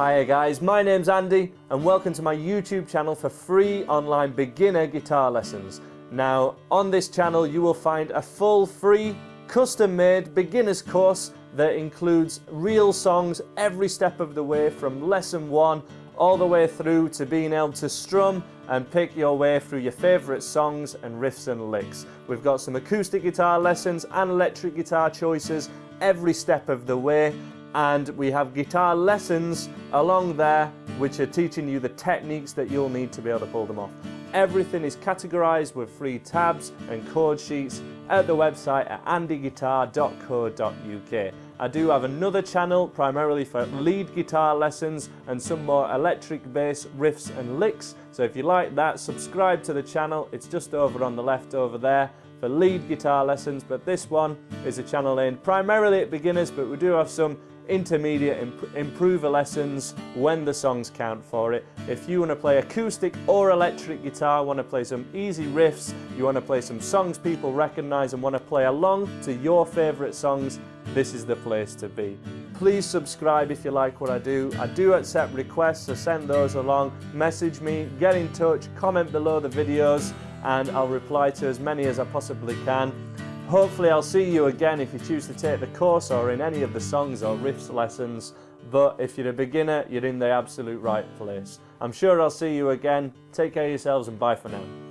Hiya guys, my name's Andy and welcome to my YouTube channel for free online beginner guitar lessons. Now on this channel you will find a full free custom made beginners course that includes real songs every step of the way from lesson one all the way through to being able to strum and pick your way through your favourite songs and riffs and licks. We've got some acoustic guitar lessons and electric guitar choices every step of the way and we have guitar lessons along there which are teaching you the techniques that you'll need to be able to pull them off. Everything is categorized with free tabs and chord sheets at the website at andyguitar.co.uk. I do have another channel primarily for lead guitar lessons and some more electric bass riffs and licks. So if you like that, subscribe to the channel. It's just over on the left over there for lead guitar lessons, but this one is a channel aimed primarily at beginners, but we do have some intermediate imp improver lessons when the songs count for it. If you want to play acoustic or electric guitar, want to play some easy riffs, you want to play some songs people recognize and want to play along to your favorite songs, this is the place to be. Please subscribe if you like what I do. I do accept requests, so send those along, message me, get in touch, comment below the videos and I'll reply to as many as I possibly can. Hopefully I'll see you again if you choose to take the course or in any of the songs or riffs lessons, but if you're a beginner, you're in the absolute right place. I'm sure I'll see you again. Take care of yourselves and bye for now.